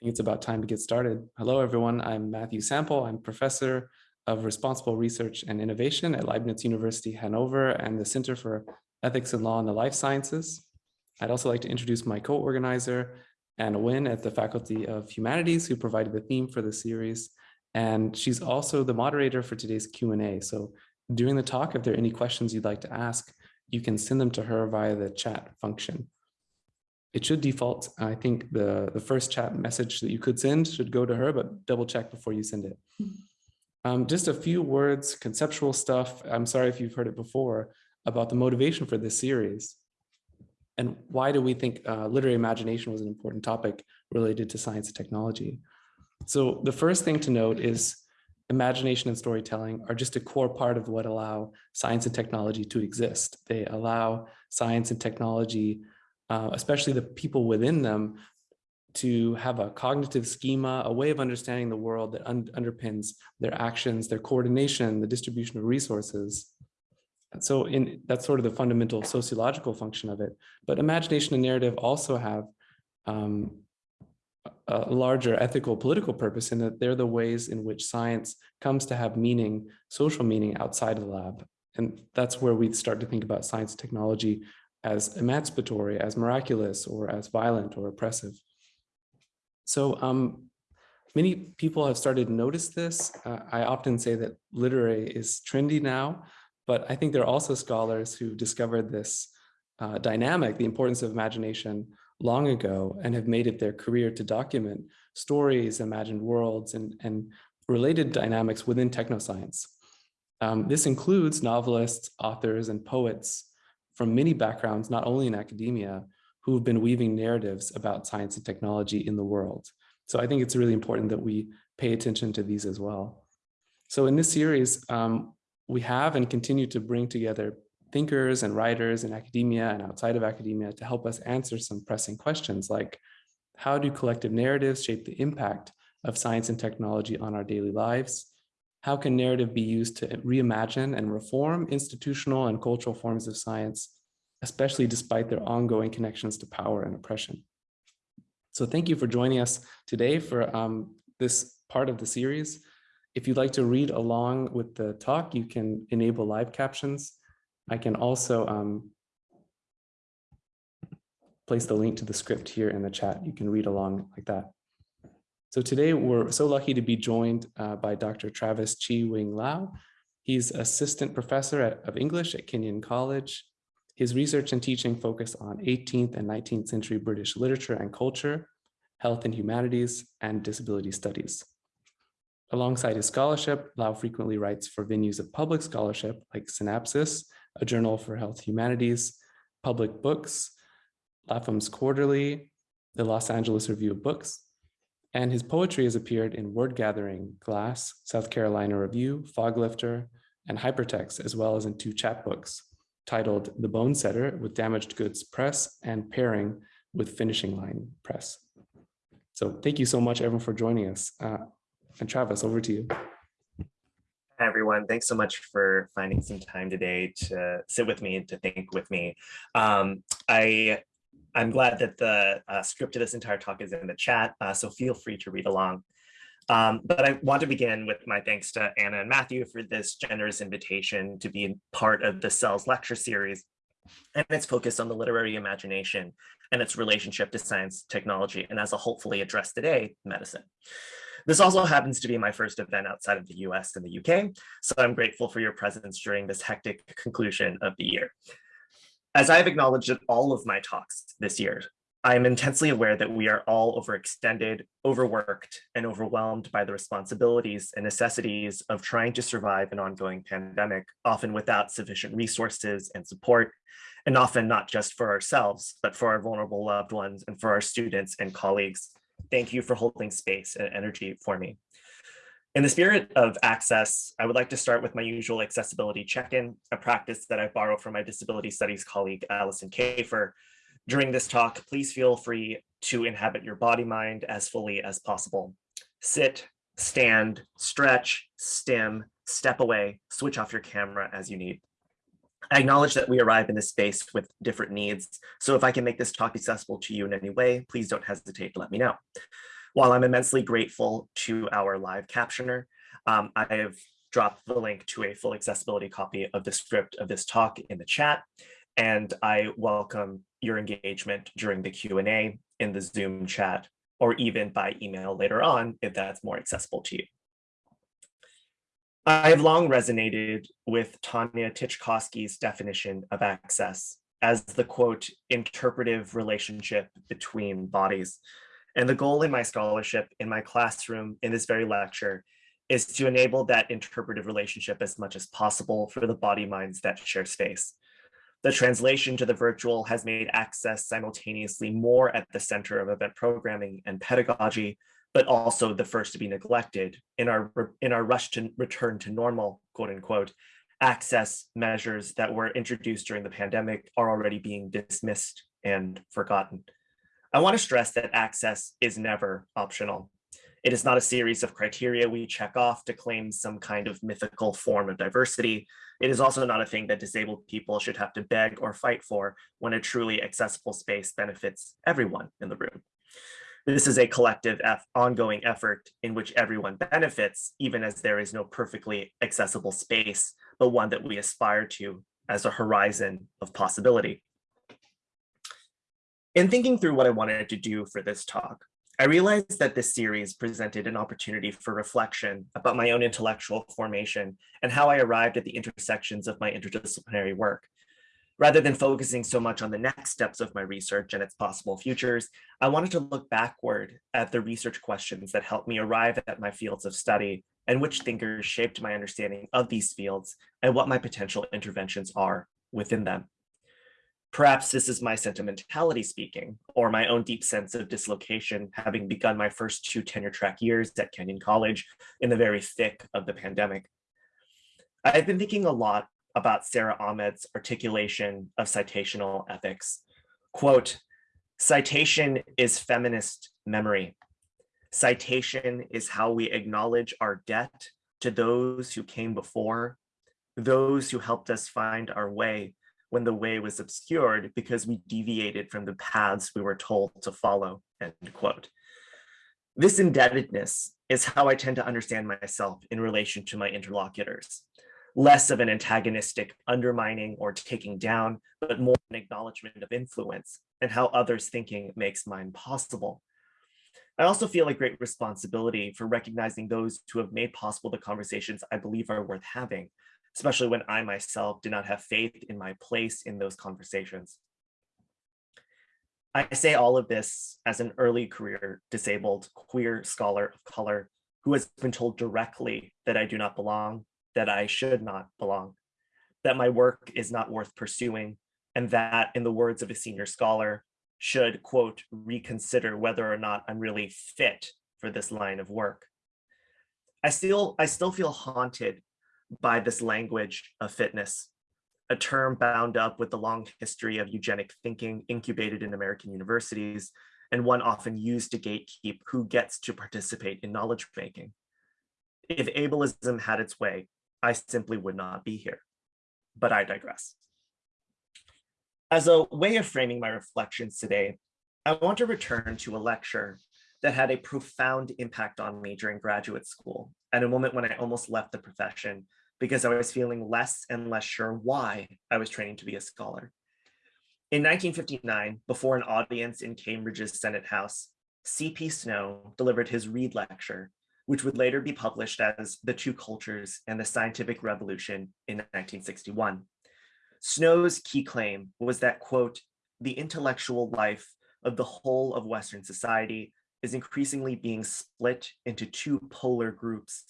Think it's about time to get started. Hello, everyone. I'm Matthew Sample. I'm professor of responsible research and innovation at Leibniz University, Hanover, and the Center for Ethics and Law in the Life Sciences. I'd also like to introduce my co-organizer, Anna Nguyen at the Faculty of Humanities, who provided the theme for the series. And she's also the moderator for today's Q&A. So during the talk, if there are any questions you'd like to ask, you can send them to her via the chat function it should default. I think the, the first chat message that you could send should go to her, but double check before you send it. Um, just a few words, conceptual stuff. I'm sorry if you've heard it before about the motivation for this series. And why do we think uh, literary imagination was an important topic related to science and technology? So the first thing to note is imagination and storytelling are just a core part of what allow science and technology to exist. They allow science and technology uh, especially the people within them, to have a cognitive schema, a way of understanding the world that un underpins their actions, their coordination, the distribution of resources. And so in that's sort of the fundamental sociological function of it. But imagination and narrative also have um, a larger ethical political purpose in that they're the ways in which science comes to have meaning, social meaning outside of the lab. And that's where we start to think about science technology as emancipatory, as miraculous, or as violent or oppressive. So um, many people have started to notice this. Uh, I often say that literary is trendy now, but I think there are also scholars who discovered this uh, dynamic, the importance of imagination long ago and have made it their career to document stories, imagined worlds, and, and related dynamics within technoscience. Um, this includes novelists, authors, and poets from many backgrounds, not only in academia, who have been weaving narratives about science and technology in the world. So I think it's really important that we pay attention to these as well. So in this series, um, we have and continue to bring together thinkers and writers in academia and outside of academia to help us answer some pressing questions like, how do collective narratives shape the impact of science and technology on our daily lives? How can narrative be used to reimagine and reform institutional and cultural forms of science, especially despite their ongoing connections to power and oppression? So thank you for joining us today for um, this part of the series. If you'd like to read along with the talk, you can enable live captions. I can also um, place the link to the script here in the chat. You can read along like that. So today we're so lucky to be joined uh, by Dr. Travis Chi Wing Lau. He's assistant professor at, of English at Kenyon College. His research and teaching focus on 18th and 19th century British literature and culture, health and humanities, and disability studies. Alongside his scholarship, Lau frequently writes for venues of public scholarship like Synapsis, a journal for health humanities, Public Books, Lapham's Quarterly, the Los Angeles Review of Books, and his poetry has appeared in Word Gathering, Glass, South Carolina Review, Foglifter, and Hypertext, as well as in two chapbooks titled The Bone Setter with Damaged Goods Press and Pairing with Finishing Line Press. So thank you so much, everyone, for joining us. Uh, and Travis, over to you. Hi, everyone. Thanks so much for finding some time today to sit with me and to think with me. Um, I I'm glad that the uh, script of this entire talk is in the chat, uh, so feel free to read along. Um, but I want to begin with my thanks to Anna and Matthew for this generous invitation to be part of the Cells lecture series and its focus on the literary imagination and its relationship to science, technology, and as a hopefully addressed today, medicine. This also happens to be my first event outside of the US and the UK, so I'm grateful for your presence during this hectic conclusion of the year. As I've acknowledged in all of my talks this year, I am intensely aware that we are all overextended, overworked, and overwhelmed by the responsibilities and necessities of trying to survive an ongoing pandemic, often without sufficient resources and support, and often not just for ourselves, but for our vulnerable loved ones and for our students and colleagues. Thank you for holding space and energy for me. In the spirit of access, I would like to start with my usual accessibility check-in, a practice that I borrow from my disability studies colleague, Alison Kafer. During this talk, please feel free to inhabit your body mind as fully as possible. Sit, stand, stretch, stim, step away, switch off your camera as you need. I acknowledge that we arrive in this space with different needs, so if I can make this talk accessible to you in any way, please don't hesitate to let me know. While I'm immensely grateful to our live captioner, um, I have dropped the link to a full accessibility copy of the script of this talk in the chat, and I welcome your engagement during the Q&A in the Zoom chat or even by email later on if that's more accessible to you. I've long resonated with Tanya Titchkosky's definition of access as the quote, interpretive relationship between bodies. And the goal in my scholarship, in my classroom, in this very lecture, is to enable that interpretive relationship as much as possible for the body minds that share space. The translation to the virtual has made access simultaneously more at the center of event programming and pedagogy, but also the first to be neglected in our, in our rush to return to normal, quote unquote, access measures that were introduced during the pandemic are already being dismissed and forgotten. I want to stress that access is never optional. It is not a series of criteria we check off to claim some kind of mythical form of diversity. It is also not a thing that disabled people should have to beg or fight for when a truly accessible space benefits everyone in the room. This is a collective ongoing effort in which everyone benefits, even as there is no perfectly accessible space, but one that we aspire to as a horizon of possibility. In thinking through what I wanted to do for this talk, I realized that this series presented an opportunity for reflection about my own intellectual formation and how I arrived at the intersections of my interdisciplinary work. Rather than focusing so much on the next steps of my research and its possible futures, I wanted to look backward at the research questions that helped me arrive at my fields of study and which thinkers shaped my understanding of these fields and what my potential interventions are within them. Perhaps this is my sentimentality speaking, or my own deep sense of dislocation, having begun my first two tenure track years at Kenyon College in the very thick of the pandemic. I've been thinking a lot about Sara Ahmed's articulation of citational ethics. Quote, citation is feminist memory. Citation is how we acknowledge our debt to those who came before, those who helped us find our way when the way was obscured because we deviated from the paths we were told to follow, end quote. This indebtedness is how I tend to understand myself in relation to my interlocutors less of an antagonistic undermining or taking down, but more an acknowledgement of influence and how others thinking makes mine possible. I also feel a great responsibility for recognizing those who have made possible the conversations I believe are worth having, especially when I myself did not have faith in my place in those conversations. I say all of this as an early career disabled queer scholar of color who has been told directly that I do not belong that I should not belong, that my work is not worth pursuing, and that, in the words of a senior scholar, should, quote, reconsider whether or not I'm really fit for this line of work. I still, I still feel haunted by this language of fitness, a term bound up with the long history of eugenic thinking incubated in American universities, and one often used to gatekeep who gets to participate in knowledge making. If ableism had its way, I simply would not be here. But I digress. As a way of framing my reflections today, I want to return to a lecture that had a profound impact on me during graduate school at a moment when I almost left the profession because I was feeling less and less sure why I was training to be a scholar. In 1959, before an audience in Cambridge's Senate House, C.P. Snow delivered his Rede Lecture which would later be published as The Two Cultures and the Scientific Revolution in 1961. Snow's key claim was that, quote, the intellectual life of the whole of Western society is increasingly being split into two polar groups,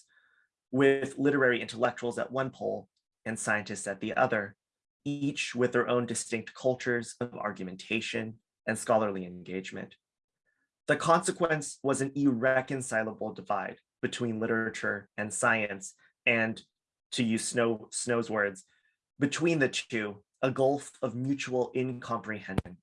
with literary intellectuals at one pole and scientists at the other, each with their own distinct cultures of argumentation and scholarly engagement. The consequence was an irreconcilable divide between literature and science, and to use Snow, Snow's words, between the two, a gulf of mutual incomprehension.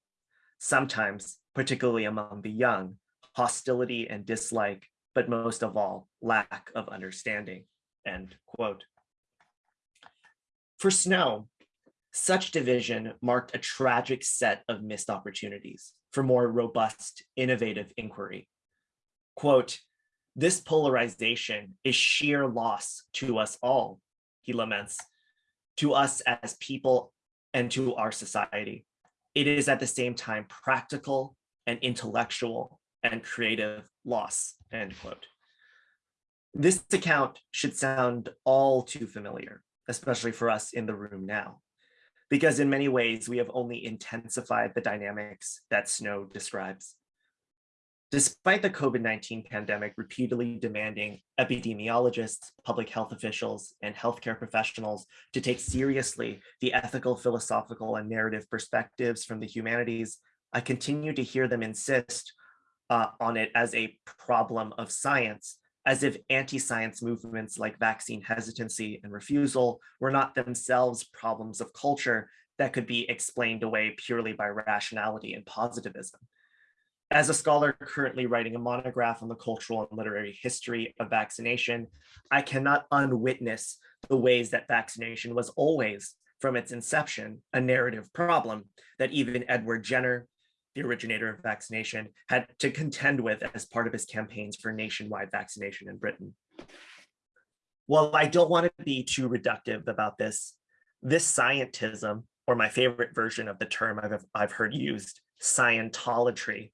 Sometimes, particularly among the young, hostility and dislike, but most of all, lack of understanding, end quote. For Snow, such division marked a tragic set of missed opportunities for more robust, innovative inquiry Quote, this polarization is sheer loss to us all, he laments, to us as people and to our society. It is at the same time practical and intellectual and creative loss, end quote. This account should sound all too familiar, especially for us in the room now, because in many ways we have only intensified the dynamics that Snow describes. Despite the COVID-19 pandemic repeatedly demanding epidemiologists, public health officials, and healthcare professionals to take seriously the ethical, philosophical, and narrative perspectives from the humanities, I continue to hear them insist uh, on it as a problem of science, as if anti-science movements like vaccine hesitancy and refusal were not themselves problems of culture that could be explained away purely by rationality and positivism. As a scholar currently writing a monograph on the cultural and literary history of vaccination, I cannot unwitness the ways that vaccination was always, from its inception, a narrative problem that even Edward Jenner, the originator of vaccination, had to contend with as part of his campaigns for nationwide vaccination in Britain. While I don't want to be too reductive about this, this scientism, or my favorite version of the term I've, I've heard used, Scientology,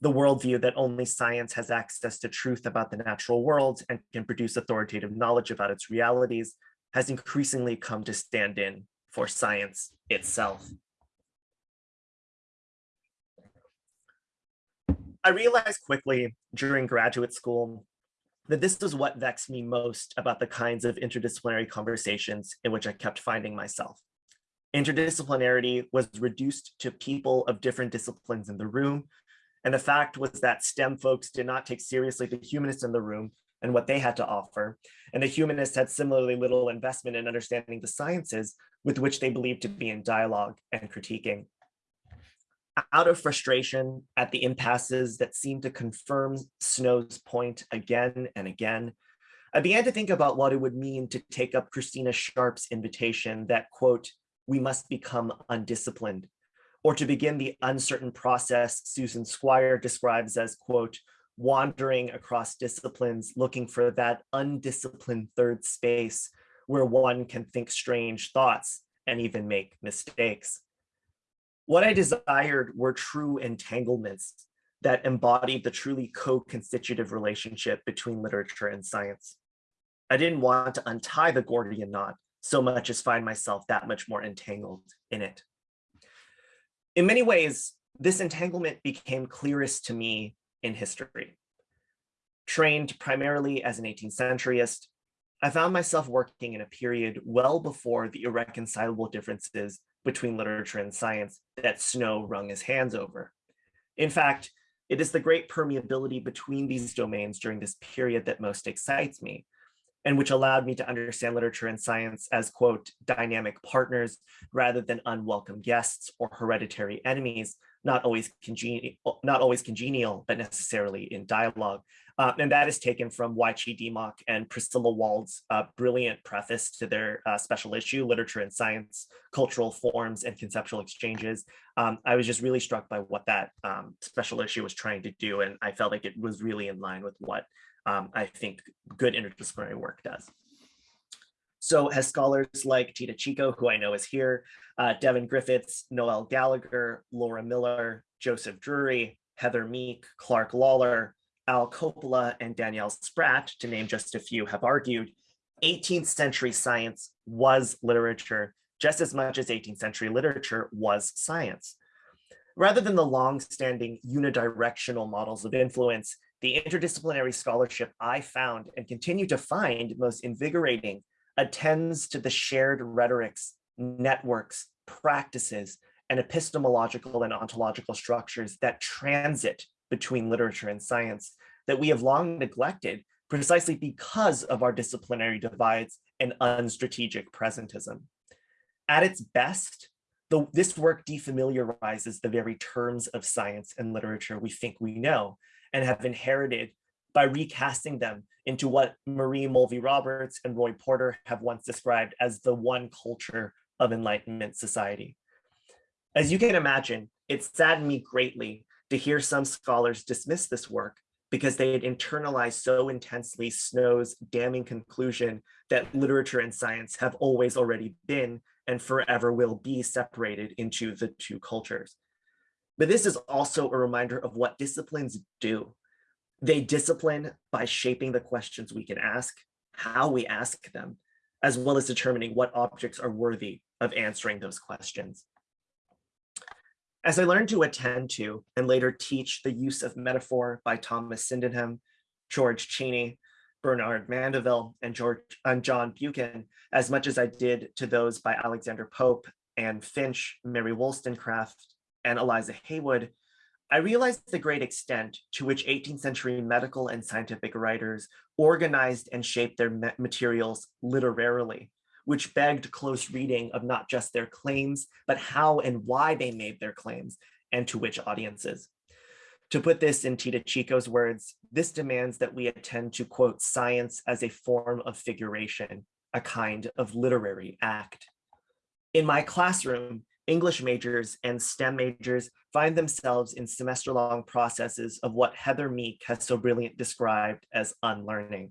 the worldview that only science has access to truth about the natural world and can produce authoritative knowledge about its realities has increasingly come to stand in for science itself. I realized quickly during graduate school that this was what vexed me most about the kinds of interdisciplinary conversations in which I kept finding myself. Interdisciplinarity was reduced to people of different disciplines in the room and the fact was that STEM folks did not take seriously the humanists in the room and what they had to offer. And the humanists had similarly little investment in understanding the sciences with which they believed to be in dialogue and critiquing. Out of frustration at the impasses that seemed to confirm Snow's point again and again, I began to think about what it would mean to take up Christina Sharpe's invitation that, quote, we must become undisciplined, or to begin the uncertain process Susan Squier describes as, quote, wandering across disciplines, looking for that undisciplined third space where one can think strange thoughts and even make mistakes. What I desired were true entanglements that embodied the truly co-constitutive relationship between literature and science. I didn't want to untie the Gordian knot so much as find myself that much more entangled in it. In many ways, this entanglement became clearest to me in history. Trained primarily as an 18th centuryist, I found myself working in a period well before the irreconcilable differences between literature and science that Snow wrung his hands over. In fact, it is the great permeability between these domains during this period that most excites me, and which allowed me to understand literature and science as, quote, dynamic partners rather than unwelcome guests or hereditary enemies, not always not always congenial, but necessarily in dialogue. Uh, and that is taken from Wai Chee Dimock and Priscilla Wald's uh, brilliant preface to their uh, special issue, Literature and Science, Cultural Forms and Conceptual Exchanges. Um, I was just really struck by what that um, special issue was trying to do, and I felt like it was really in line with what um, I think good interdisciplinary work does. So as scholars like Tita Chico, who I know is here, uh, Devin Griffiths, Noelle Gallagher, Laura Miller, Joseph Drury, Heather Meek, Clark Lawlor, Al Coppola, and Danielle Spratt, to name just a few, have argued 18th century science was literature just as much as 18th century literature was science. Rather than the long-standing unidirectional models of influence, the interdisciplinary scholarship I found and continue to find most invigorating attends to the shared rhetorics, networks, practices, and epistemological and ontological structures that transit between literature and science that we have long neglected precisely because of our disciplinary divides and unstrategic presentism. At its best, the, this work defamiliarizes the very terms of science and literature we think we know and have inherited by recasting them into what Marie Mulvey Roberts and Roy Porter have once described as the one culture of Enlightenment society. As you can imagine, it saddened me greatly to hear some scholars dismiss this work because they had internalized so intensely Snow's damning conclusion that literature and science have always already been and forever will be separated into the two cultures. But this is also a reminder of what disciplines do. They discipline by shaping the questions we can ask, how we ask them, as well as determining what objects are worthy of answering those questions. As I learned to attend to and later teach the use of metaphor by Thomas Sydenham, George Cheyne, Bernard Mandeville, and, George, and John Buchan, as much as I did to those by Alexander Pope and Finch, Mary Wollstonecraft, and Eliza Haywood, I realized the great extent to which 18th century medical and scientific writers organized and shaped their materials literarily which begged close reading of not just their claims, but how and why they made their claims and to which audiences. To put this in Tita Chico's words, this demands that we attend to quote science as a form of figuration, a kind of literary act. In my classroom, English majors and STEM majors find themselves in semester-long processes of what Heather Meek has so brilliantly described as unlearning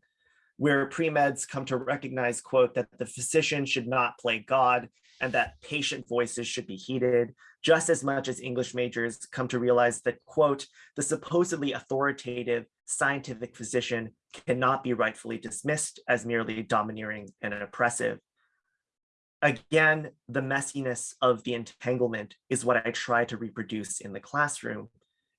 where pre-meds come to recognize, quote, that the physician should not play God and that patient voices should be heeded, just as much as English majors come to realize that, quote, the supposedly authoritative scientific physician cannot be rightfully dismissed as merely domineering and oppressive. Again, the messiness of the entanglement is what I try to reproduce in the classroom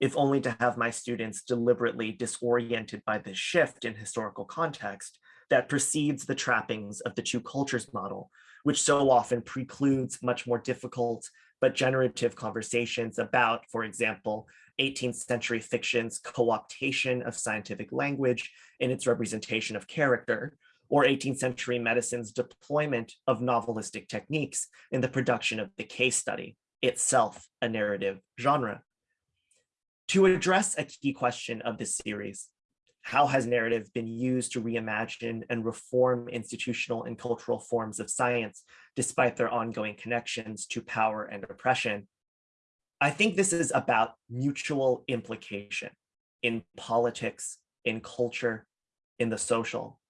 if only to have my students deliberately disoriented by this shift in historical context that precedes the trappings of the two cultures model, which so often precludes much more difficult but generative conversations about, for example, 18th century fiction's co-optation of scientific language in its representation of character, or 18th century medicine's deployment of novelistic techniques in the production of the case study, itself a narrative genre. To address a key question of this series, how has narrative been used to reimagine and reform institutional and cultural forms of science, despite their ongoing connections to power and oppression? I think this is about mutual implication in politics, in culture, in the social.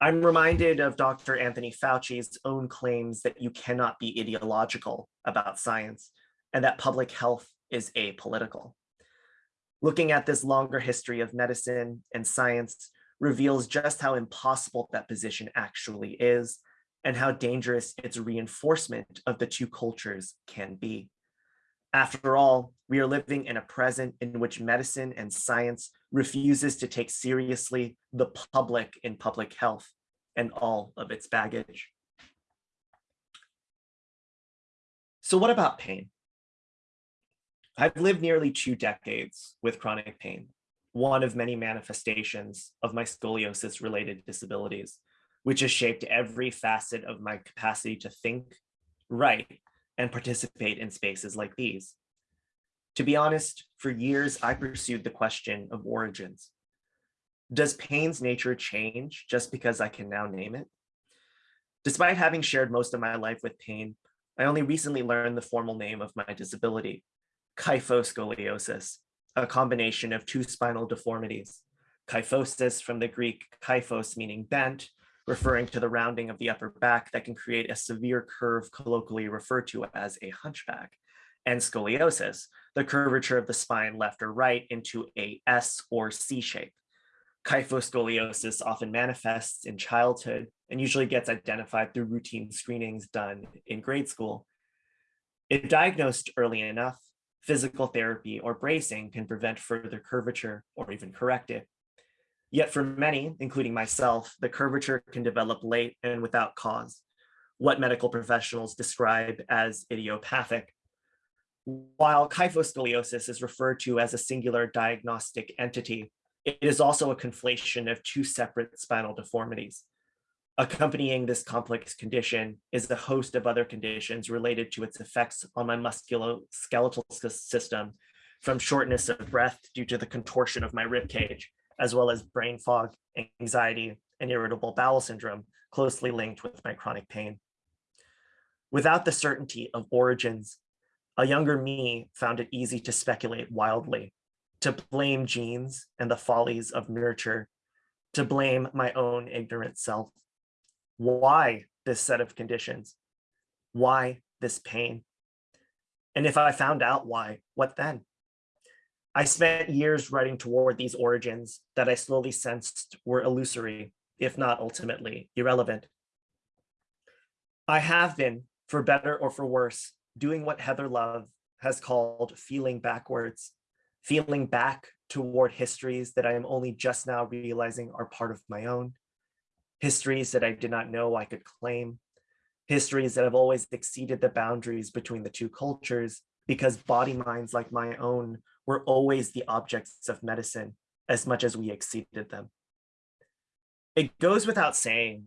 I'm reminded of Dr. Anthony Fauci's own claims that you cannot be ideological about science and that public health is apolitical. Looking at this longer history of medicine and science reveals just how impossible that position actually is and how dangerous its reinforcement of the two cultures can be. After all, we are living in a present in which medicine and science refuses to take seriously the public in public health and all of its baggage. So what about pain? I've lived nearly two decades with chronic pain, one of many manifestations of my scoliosis related disabilities, which has shaped every facet of my capacity to think, write, and participate in spaces like these. To be honest, for years, I pursued the question of origins. Does pain's nature change just because I can now name it? Despite having shared most of my life with pain, I only recently learned the formal name of my disability, kyphoscoliosis, a combination of two spinal deformities. Kyphosis from the Greek kyphos meaning bent, referring to the rounding of the upper back that can create a severe curve colloquially referred to as a hunchback, and scoliosis, the curvature of the spine left or right into a S or C shape. Kyphoscoliosis often manifests in childhood and usually gets identified through routine screenings done in grade school. If diagnosed early enough, physical therapy or bracing can prevent further curvature or even correct it. Yet for many, including myself, the curvature can develop late and without cause, what medical professionals describe as idiopathic. While kyphoscoliosis is referred to as a singular diagnostic entity, it is also a conflation of two separate spinal deformities. Accompanying this complex condition is a host of other conditions related to its effects on my musculoskeletal system, from shortness of breath due to the contortion of my rib cage, as well as brain fog, anxiety, and irritable bowel syndrome, closely linked with my chronic pain. Without the certainty of origins, a younger me found it easy to speculate wildly. to blame genes and the follies of nurture, to blame my own ignorant self. Why this set of conditions? Why this pain? And if I found out why, what then? I spent years writing toward these origins that I slowly sensed were illusory, if not ultimately irrelevant. I have been, for better or for worse, doing what Heather Love has called feeling backwards, feeling back toward histories that I am only just now realizing are part of my own, histories that I did not know I could claim, histories that have always exceeded the boundaries between the two cultures because body minds like my own were always the objects of medicine as much as we exceeded them. It goes without saying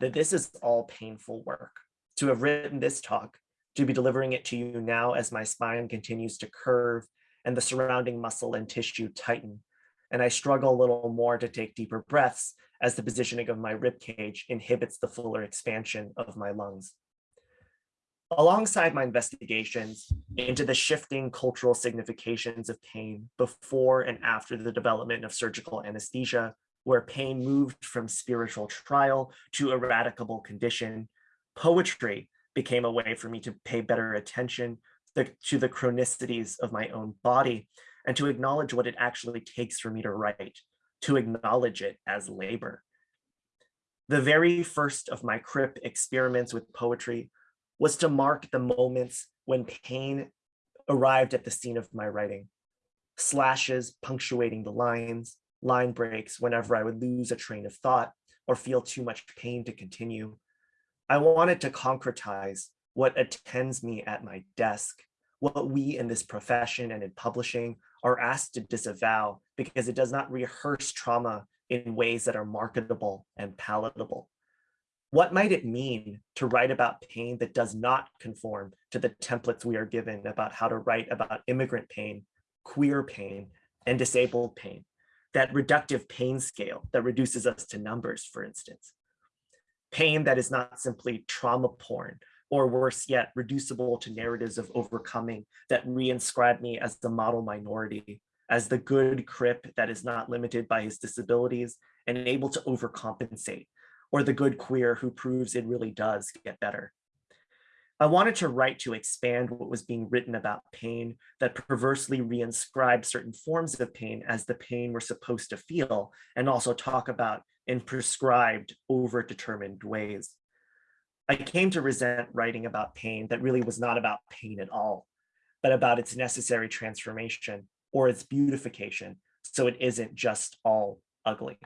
that this is all painful work. To have written this talk, to be delivering it to you now as my spine continues to curve and the surrounding muscle and tissue tighten. And I struggle a little more to take deeper breaths as the positioning of my rib cage inhibits the fuller expansion of my lungs. Alongside my investigations into the shifting cultural significations of pain before and after the development of surgical anesthesia, where pain moved from spiritual trial to eradicable condition, poetry became a way for me to pay better attention to the chronicities of my own body and to acknowledge what it actually takes for me to write, to acknowledge it as labor. The very first of my crip experiments with poetry was to mark the moments when pain arrived at the scene of my writing. Slashes punctuating the lines, line breaks whenever I would lose a train of thought or feel too much pain to continue. I wanted to concretize what attends me at my desk, what we in this profession and in publishing are asked to disavow because it does not rehearse trauma in ways that are marketable and palatable. What might it mean to write about pain that does not conform to the templates we are given about how to write about immigrant pain, queer pain, and disabled pain? That reductive pain scale that reduces us to numbers, for instance. Pain that is not simply trauma porn, or worse yet, reducible to narratives of overcoming that reinscribe me as the model minority, as the good crip that is not limited by his disabilities and able to overcompensate, or the good queer who proves it really does get better. I wanted to write to expand what was being written about pain that perversely reinscribed certain forms of pain as the pain we're supposed to feel, and also talk about in prescribed, over-determined ways. I came to resent writing about pain that really was not about pain at all, but about its necessary transformation or its beautification, so it isn't just all ugly.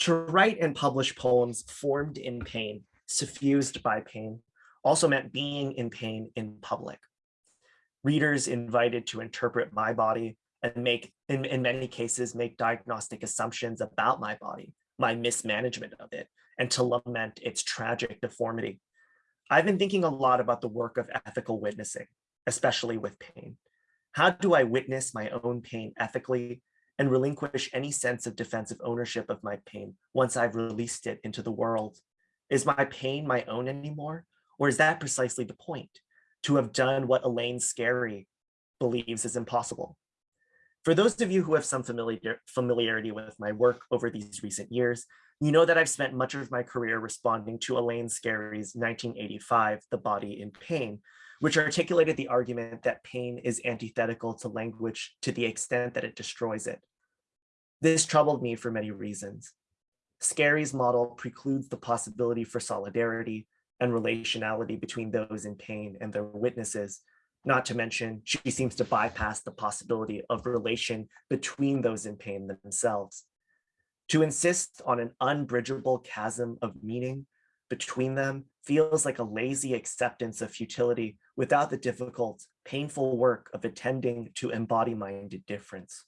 To write and publish poems formed in pain, suffused by pain, also meant being in pain in public. Readers invited to interpret my body and make, in, in many cases, make diagnostic assumptions about my body, my mismanagement of it, and to lament its tragic deformity. I've been thinking a lot about the work of ethical witnessing, especially with pain. How do I witness my own pain ethically and relinquish any sense of defensive ownership of my pain once I've released it into the world? Is my pain my own anymore? Or is that precisely the point? To have done what Elaine Scarry believes is impossible. For those of you who have some familiar, familiarity with my work over these recent years, you know that I've spent much of my career responding to Elaine Scarry's 1985, The Body in Pain, which articulated the argument that pain is antithetical to language to the extent that it destroys it. This troubled me for many reasons. Scarry's model precludes the possibility for solidarity and relationality between those in pain and their witnesses, not to mention she seems to bypass the possibility of relation between those in pain themselves. To insist on an unbridgeable chasm of meaning between them feels like a lazy acceptance of futility without the difficult, painful work of attending to embody-minded difference.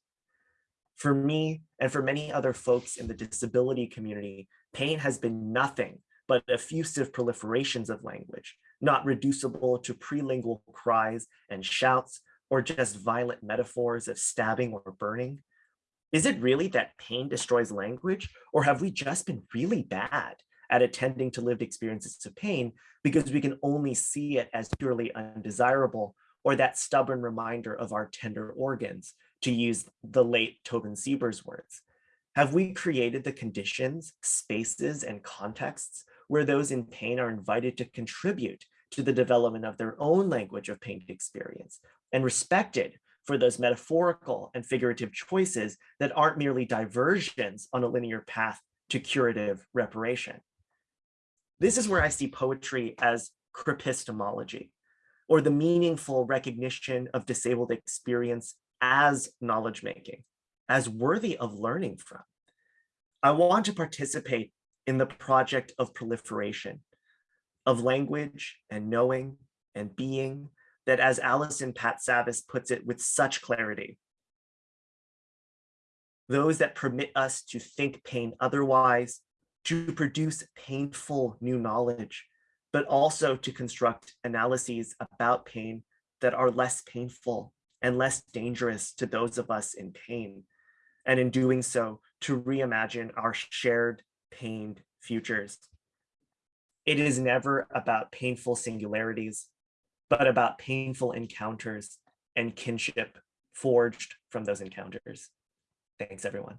For me, and for many other folks in the disability community, pain has been nothing but effusive proliferations of language, not reducible to prelingual cries and shouts, or just violent metaphors of stabbing or burning. Is it really that pain destroys language, or have we just been really bad at attending to lived experiences of pain because we can only see it as purely undesirable or that stubborn reminder of our tender organs, to use the late Tobin Siebers' words? Have we created the conditions, spaces, and contexts where those in pain are invited to contribute to the development of their own language of pain experience and respected for those metaphorical and figurative choices that aren't merely diversions on a linear path to curative reparation. This is where I see poetry as cripistemology, or the meaningful recognition of disabled experience as knowledge making, as worthy of learning from. I want to participate in the project of proliferation, of language and knowing and being that as Alison Patsavas puts it with such clarity, those that permit us to think pain otherwise, to produce painful new knowledge, but also to construct analyses about pain that are less painful and less dangerous to those of us in pain. And in doing so, to reimagine our shared pained futures. It is never about painful singularities, but about painful encounters and kinship forged from those encounters. Thanks, everyone.